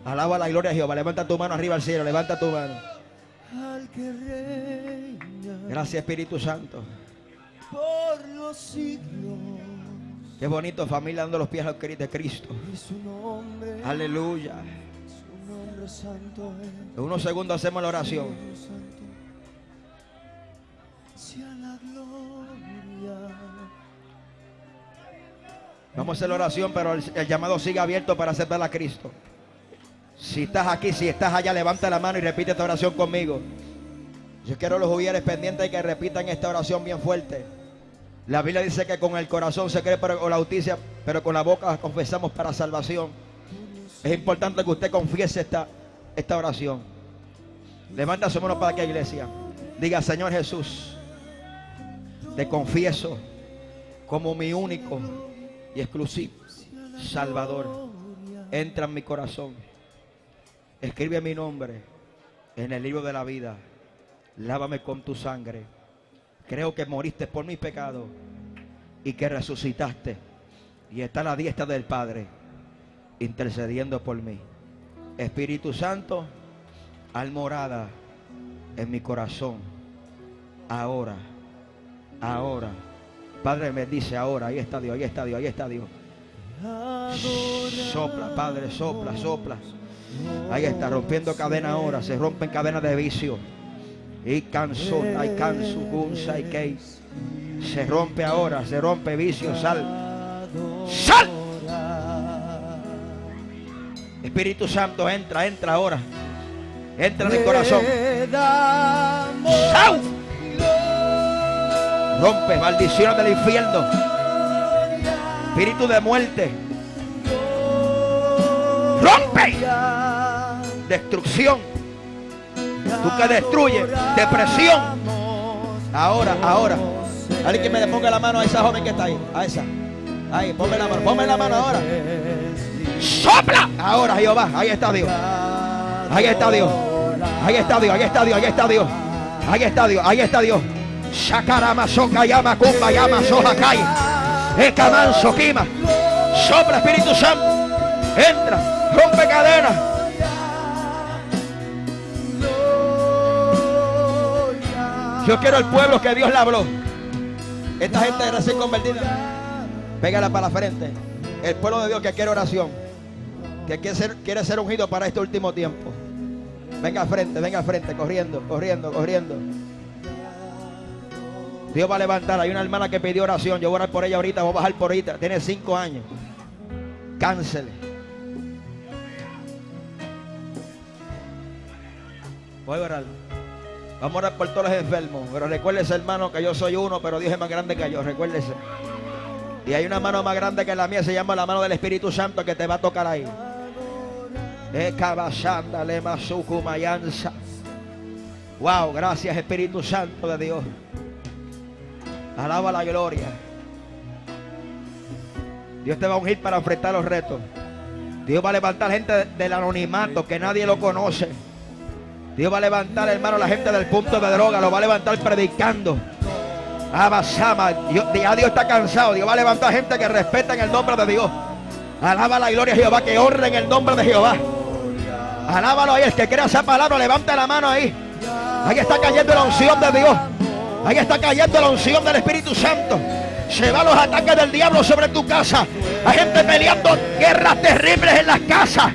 Alaba la gloria a Jehová. Levanta tu mano arriba al cielo. Levanta tu mano. Al Gracias, Espíritu Santo. por los siglos Qué bonito, familia, dando los pies al de Cristo. Aleluya. En unos segundos hacemos la oración. Vamos a hacer la oración, pero el, el llamado sigue abierto para aceptar a Cristo. Si estás aquí, si estás allá, levanta la mano y repite esta oración conmigo. Yo quiero los judíos pendientes que repitan esta oración bien fuerte. La Biblia dice que con el corazón se cree para la justicia, pero con la boca confesamos para salvación. Es importante que usted confiese esta, esta oración. Levanta su mano para que iglesia. Diga, Señor Jesús, te confieso como mi único y exclusivo Salvador. Entra en mi corazón. Escribe mi nombre en el libro de la vida. Lávame con tu sangre. Creo que moriste por mis pecados y que resucitaste. Y está a la diestra del Padre intercediendo por mí. Espíritu Santo, al morada en mi corazón. Ahora, ahora. Padre me dice ahora, ahí está Dios, ahí está Dios, ahí está Dios. Sopla, Padre, sopla, sopla. Ahí está, rompiendo cadena ahora. Se rompen cadenas de vicio. Y canso, hay canso, gunsa y kei. Se rompe ahora, se rompe vicio, sal. ¡Sal! Espíritu Santo, entra, entra ahora. Entra en el corazón. ¡Sal! Rompe maldiciones del infierno. Espíritu de muerte. ¡Rompe! Destrucción. Tú que destruyes. Depresión. Ahora, ahora. Alguien que me ponga la mano a esa joven que está ahí. A esa. Ahí, ponme la mano. Ponme la mano ahora. ¡Sopla! Ahora, Jehová. Ahí está Dios. Ahí está Dios. Ahí está Dios. Ahí está Dios. Ahí está Dios. Ahí está Dios. Ahí está Dios. Shakarama, soka, yama, kumba, yama, soja. Sopla, Espíritu Santo. Entra. Rompe cadenas. Yo quiero el pueblo que Dios le habló. Esta gente recién convertida. Pégala para la frente. El pueblo de Dios que quiere oración. Que quiere ser, quiere ser ungido para este último tiempo. Venga frente, venga frente, corriendo, corriendo, corriendo. Dios va a levantar. Hay una hermana que pidió oración. Yo voy a orar por ella ahorita, voy a bajar por ahorita. Tiene cinco años. Cáncer. Voy a orar. Vamos a orar por todos los enfermos. Pero recuérdese, hermano, que yo soy uno, pero Dios es más grande que yo. Recuérdese. Y hay una mano más grande que la mía, se llama la mano del Espíritu Santo que te va a tocar ahí. Wow, gracias Espíritu Santo de Dios. Alaba la gloria. Dios te va a ungir para enfrentar los retos. Dios va a levantar gente del anonimato que nadie lo conoce. Dios va a levantar, hermano, la gente del punto de droga. Lo va a levantar predicando. Abasama. Dios, ya Dios está cansado. Dios va a levantar gente que respeta en el nombre de Dios. Alaba la gloria de Jehová, que honre en el nombre de Jehová. Alábalo ahí, el que crea esa palabra, levanta la mano ahí. Ahí está cayendo la unción de Dios. Ahí está cayendo la unción del Espíritu Santo. Se van los ataques del diablo sobre tu casa. Hay gente peleando guerras terribles en las casas.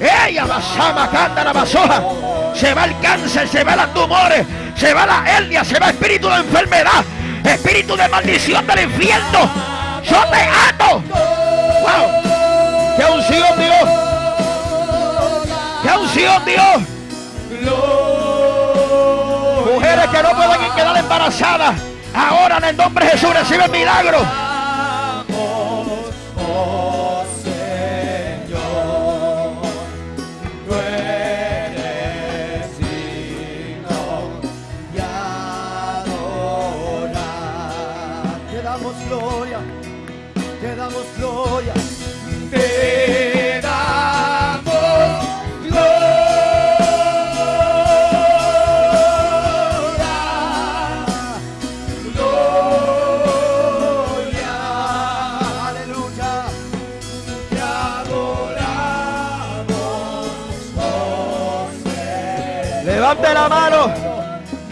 Ella basama, cántara, basoja. Se va el cáncer, se va los tumores, se va la hernia, se va espíritu de enfermedad, espíritu de maldición del infierno. Yo te ato. ¡Wow! ¡Qué unción Dios! ¡Qué unción Dios! Mujeres que no pueden quedar embarazadas. Ahora en el nombre de Jesús recibe el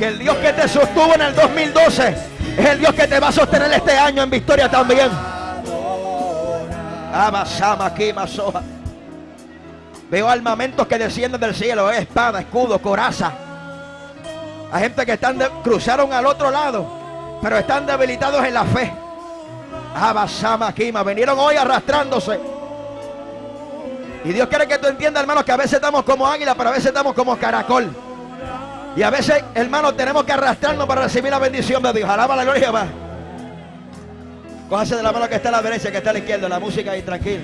Que el Dios que te sostuvo en el 2012 es el Dios que te va a sostener este año en victoria también. Abasama aquí, masoja. Veo armamentos que descienden del cielo, eh, espada, escudo, coraza. Hay gente que están cruzaron al otro lado, pero están debilitados en la fe. Abasama aquí, ma, vinieron hoy arrastrándose. Y Dios quiere que tú entiendas, hermano, que a veces estamos como águila, pero a veces estamos como caracol. Y a veces, hermano, tenemos que arrastrarnos para recibir la bendición de Dios. Alaba la gloria va. Cójase de la mano que está a la derecha, que está a la izquierda, la música ahí, tranquilo.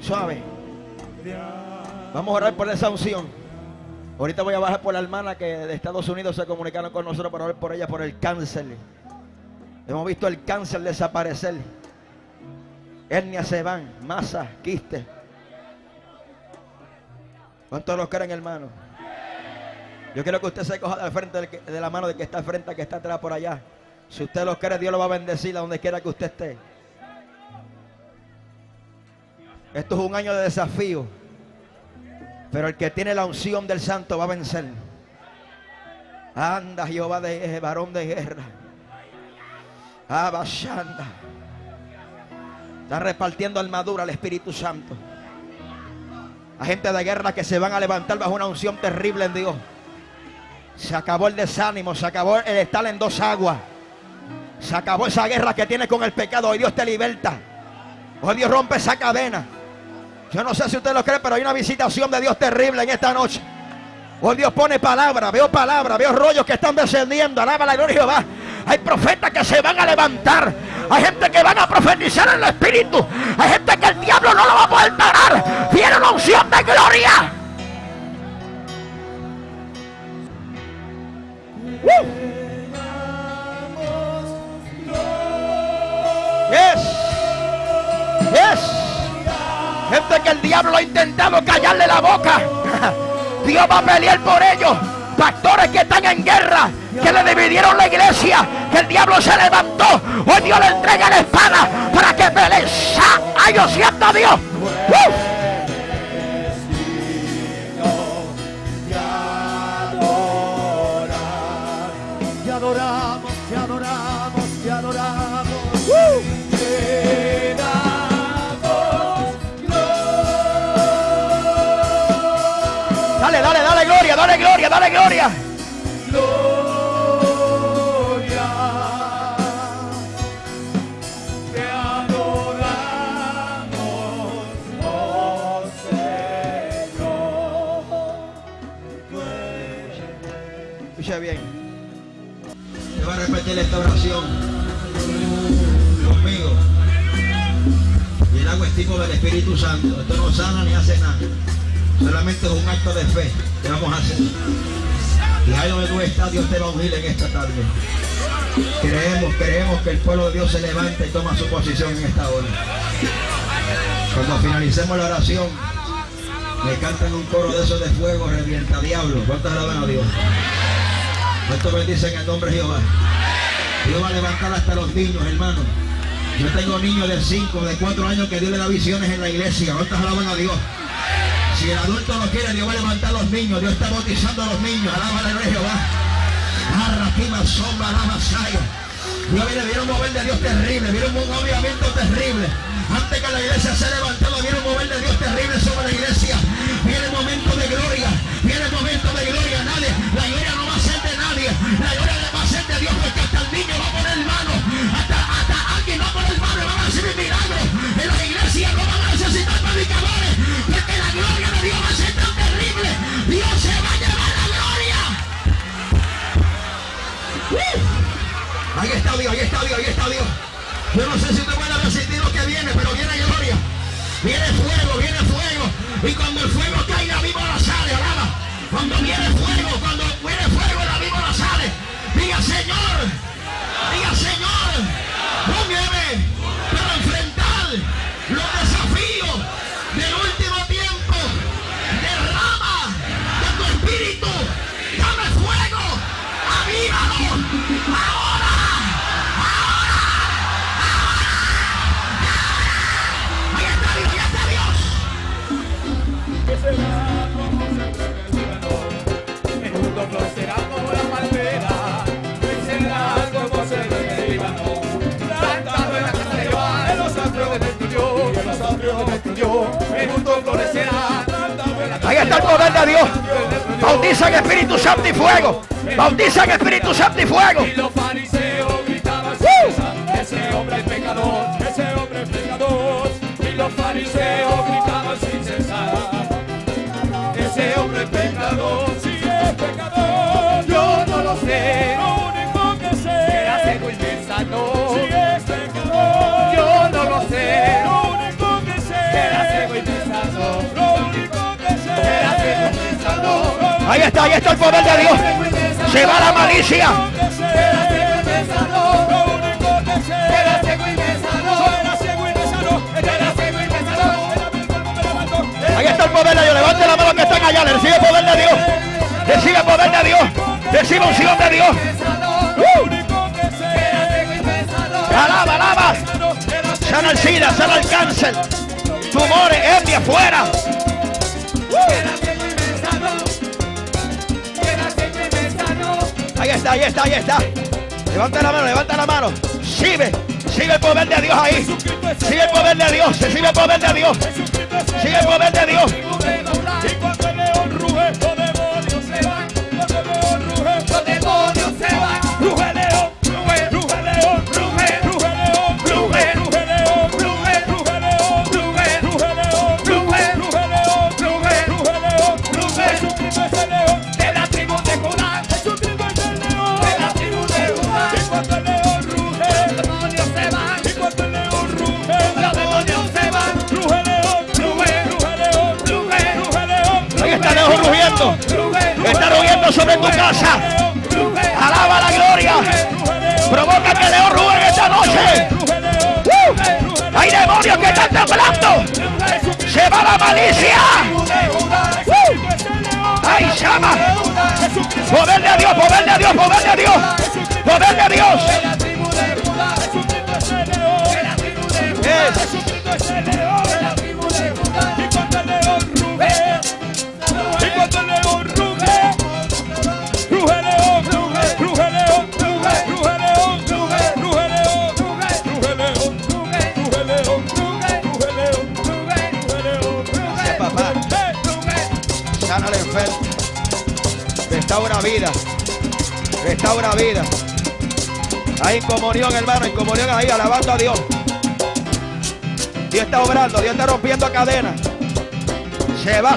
Suave. Vamos a orar por esa unción. Ahorita voy a bajar por la hermana que de Estados Unidos se comunicaron con nosotros para orar por ella por el cáncer. Hemos visto el cáncer desaparecer. Hernias se van, masa, quiste. ¿Cuántos los creen, hermano? Yo quiero que usted se coja del frente de la mano de que está al frente, que está atrás por allá. Si usted lo cree, Dios lo va a bendecir a donde quiera que usted esté. Esto es un año de desafío. Pero el que tiene la unción del santo va a vencer. Anda, Jehová de varón de guerra. Abashanda. Está repartiendo armadura al Espíritu Santo. A gente de guerra que se van a levantar bajo una unción terrible en Dios. Se acabó el desánimo, se acabó el estar en dos aguas. Se acabó esa guerra que tienes con el pecado. Hoy Dios te liberta. Hoy Dios rompe esa cadena. Yo no sé si usted lo cree, pero hay una visitación de Dios terrible en esta noche. Hoy Dios pone palabra, veo palabra, veo rollos que están descendiendo. Alaba la gloria de Jehová. Hay profetas que se van a levantar. Hay gente que van a profetizar en el espíritu. Hay gente que el diablo no lo va a poder parar. Viene una unción de gloria. Yes. Yes. Gente que el diablo ha intentado callarle la boca. Dios va a pelear por ellos. Pastores que están en guerra, que le dividieron la iglesia, que el diablo se levantó. Hoy Dios le entrega la espada para que peleen. ¡Ay, yo siento a Dios! Adoramos, te adoramos, te adoramos. Te damos Dale, dale, dale gloria, dale gloria, dale gloria. gloria. Te va a repetir esta oración conmigo. Y el agua es tipo del Espíritu Santo. Esto no sana ni hace nada. Solamente es un acto de fe que vamos a hacer. Y ahí donde tú estás, Dios te va a ungir en esta tarde. Creemos, creemos que el pueblo de Dios se levanta y toma su posición en esta hora. Cuando finalicemos la oración, le cantan un coro de esos de fuego, revienta diablo. ¿Cuántos alaban a Dios? ¿Cuántos bendicen el nombre de Jehová? Dios va a levantar hasta los niños, hermano. Yo tengo niños de 5, de 4 años que Dios le da visiones en la iglesia. ¿Cuántos alaban a Dios? Si el adulto no quiere, Dios va a levantar a los niños. Dios está bautizando a los niños. Alaba a Jehová. Arraquima, sombra, alaba, saya. Dios viene, un mover de Dios terrible. Viene un movimiento terrible. Antes que la iglesia se levantaba, viene un mover de Dios terrible sobre la iglesia. Dios que hasta el niño va a poner mano, hasta, hasta alguien va a poner mano y van a recibir milagros. En las iglesias no van a necesitar predicadores, porque la gloria de Dios va a ser tan terrible. Dios se va a llevar la gloria. ¡Uh! Ahí está Dios, ahí está Dios, ahí está Dios. Yo no sé si te van a resistir lo que viene, pero viene gloria. Viene fuego, viene fuego. Y cuando el fuego Espíritu Santo y fuego. Bautiza en Espíritu Santo y fuego. Ahí está, ahí está el poder de Dios. Se va la malicia. Ahí está el poder de Dios. Levante la mano que están allá. Recibe poder de Dios. Recibe poder de Dios. Recibe unción de Dios. Alaba, alaba. Sana el SIDA, sana el cáncer. Tumores, etnia, fuera. Ahí está, ahí está. Levanta la mano, levanta la mano. Sigue, sigue el poder de Dios ahí. Sigue el poder de Dios, sigue el poder de Dios. Sigue el poder de Dios.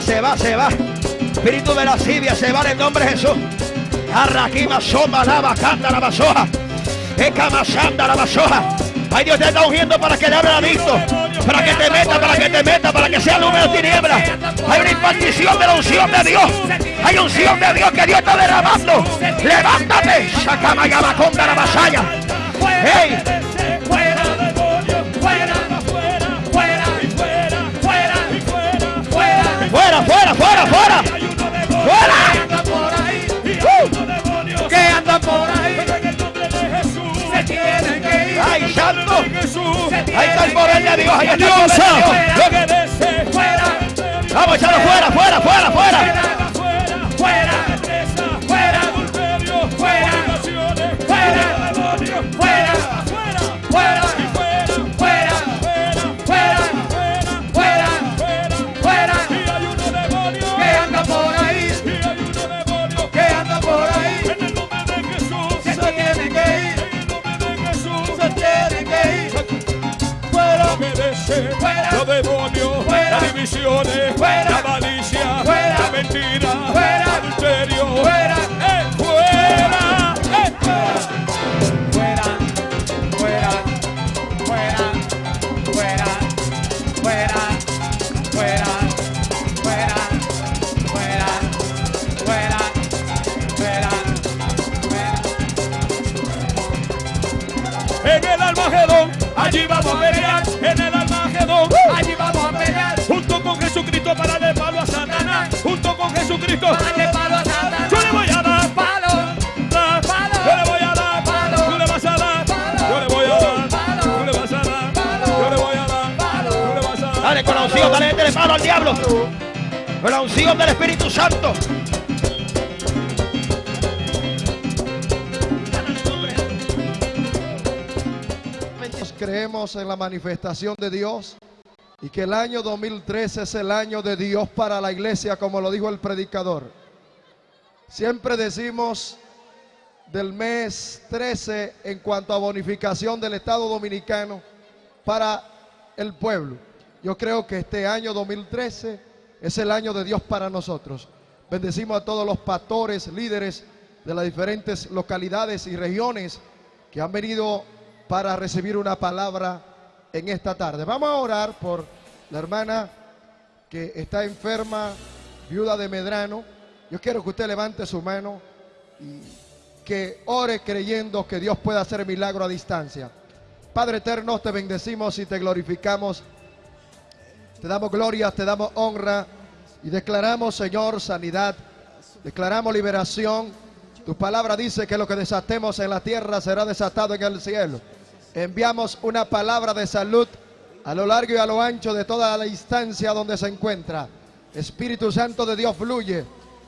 Se va, se va. Espíritu de lascivia se va en nombre de Jesús. Arraquima, soma, lava, canta la basoja. Ecamasanda la basoja. Ay, Dios te está ungiendo para que le abra adicto. Para que te meta, para que te meta, para que sea número de tinieblas. Hay una impartición de la unción de Dios. Hay unción de Dios que Dios está derramando. Levántate. Sacama la vasalla. Hey, Dios, ahí está Dios. Vamos a echarlo fuera, fuera, fuera, fuera. Divisiones, fuera, la malicia, fuera, la mentira, fuera, adulterio, para darle palo a Satanás. Yo le voy a dar palo, dar palo. Yo le voy a dar palo. Tú le vas a dar palo. Yo le voy a dar palo. Tú le vas a dar palo. Yo le voy a dar palo. Tú le vas a dar Dale con la unción, dale de mano al diablo. Con la unción del Espíritu Santo. Creemos en la manifestación de Dios Y que el año 2013 es el año de Dios para la iglesia, como lo dijo el predicador. Siempre decimos del mes 13 en cuanto a bonificación del Estado Dominicano para el pueblo. Yo creo que este año 2013 es el año de Dios para nosotros. Bendecimos a todos los pastores, líderes de las diferentes localidades y regiones que han venido para recibir una palabra en esta tarde. Vamos a orar por la hermana que está enferma, viuda de Medrano. Yo quiero que usted levante su mano y que ore creyendo que Dios puede hacer milagro a distancia. Padre eterno, te bendecimos y te glorificamos. Te damos gloria, te damos honra y declaramos, Señor, sanidad. Declaramos liberación. Tu palabra dice que lo que desatemos en la tierra será desatado en el cielo. Enviamos una palabra de salud a lo largo y a lo ancho de toda la instancia donde se encuentra. Espíritu Santo de Dios fluye,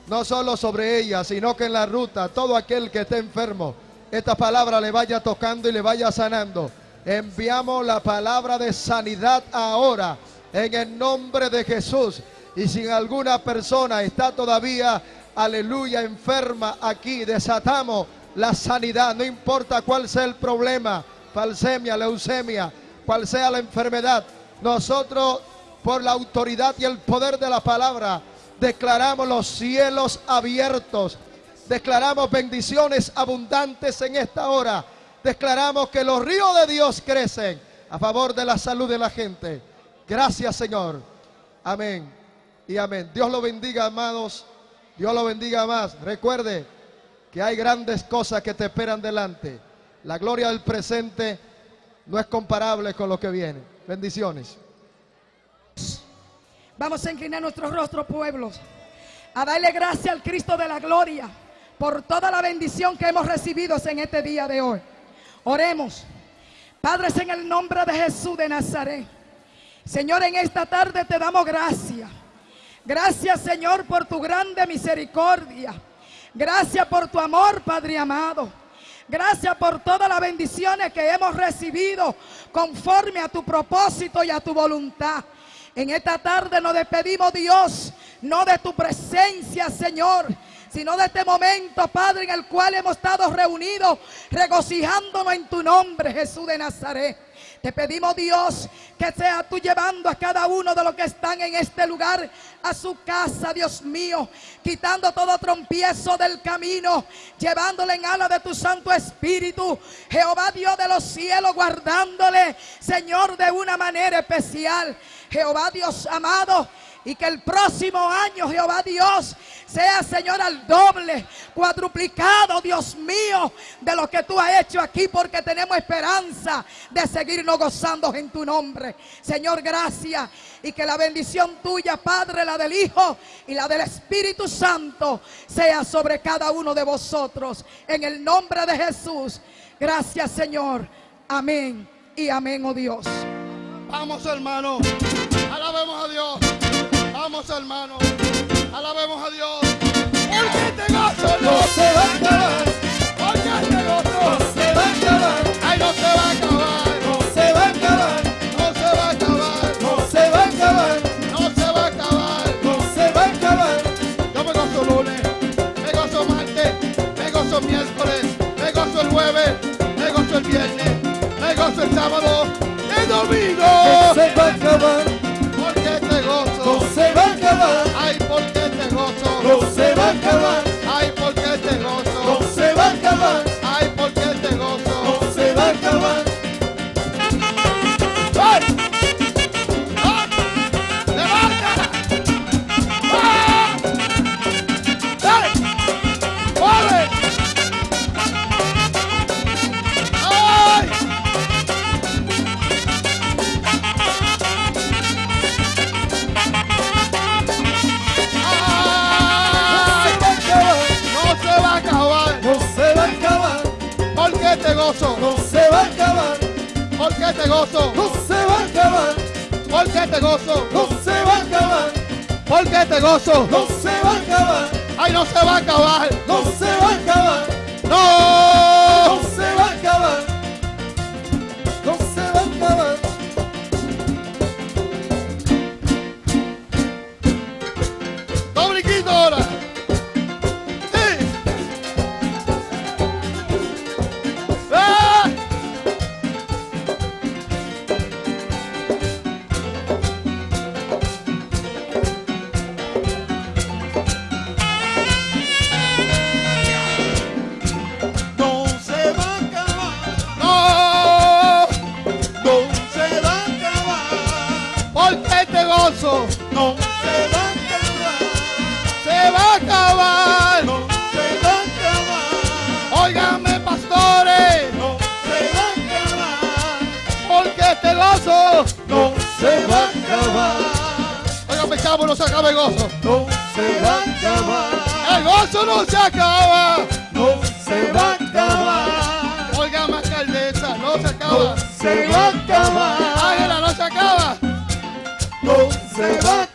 no solo sobre ella, sino que en la ruta, todo aquel que esté enfermo, esta palabra le vaya tocando y le vaya sanando. Enviamos la palabra de sanidad ahora, en el nombre de Jesús. Y si alguna persona está todavía, aleluya, enferma aquí, desatamos la sanidad, no importa cuál sea el problema falsemia, leucemia, cual sea la enfermedad, nosotros por la autoridad y el poder de la palabra declaramos los cielos abiertos, declaramos bendiciones abundantes en esta hora, declaramos que los ríos de Dios crecen a favor de la salud de la gente. Gracias Señor. Amén y amén. Dios lo bendiga, amados. Dios lo bendiga más. Recuerde que hay grandes cosas que te esperan delante. La gloria del presente no es comparable con lo que viene. Bendiciones. Vamos a inclinar nuestros rostros, pueblos, a darle gracias al Cristo de la gloria por toda la bendición que hemos recibido en este día de hoy. Oremos. Padres, en el nombre de Jesús de Nazaret. Señor, en esta tarde te damos gracias. Gracias, Señor, por tu grande misericordia. Gracias por tu amor, Padre amado. Gracias por todas las bendiciones que hemos recibido conforme a tu propósito y a tu voluntad. En esta tarde nos despedimos, Dios, no de tu presencia, Señor, sino de este momento, Padre, en el cual hemos estado reunidos, regocijándonos en tu nombre, Jesús de Nazaret. Te pedimos, Dios, que sea tú llevando a cada uno de los que están en este lugar a su casa, Dios mío, quitando todo trompiezo del camino, llevándole en ala de tu Santo Espíritu. Jehová Dios de los cielos, guardándole, Señor, de una manera especial. Jehová Dios amado, y que el próximo año, Jehová Dios, sea, Señor, al doble, cuadruplicado, Dios mío, de lo que tú has hecho aquí, porque tenemos esperanza de seguirnos gozando en tu nombre. Señor, gracias. Y que la bendición tuya, Padre, la del Hijo y la del Espíritu Santo, sea sobre cada uno de vosotros. En el nombre de Jesús. Gracias, Señor. Amén y amén, oh Dios. Vamos, hermano. Alabemos a Dios. Vamos, hermano. Gozo no se gozo no se va a acabar. Ay, no se va a acabar. No se va a acabar. No se acaba el gozo. No se va a acabar. El gozo no se acaba. No se va a acabar. Óigame, alcaldesa, no se acaba. se va a acabar. Ángela, no se acaba. No se va a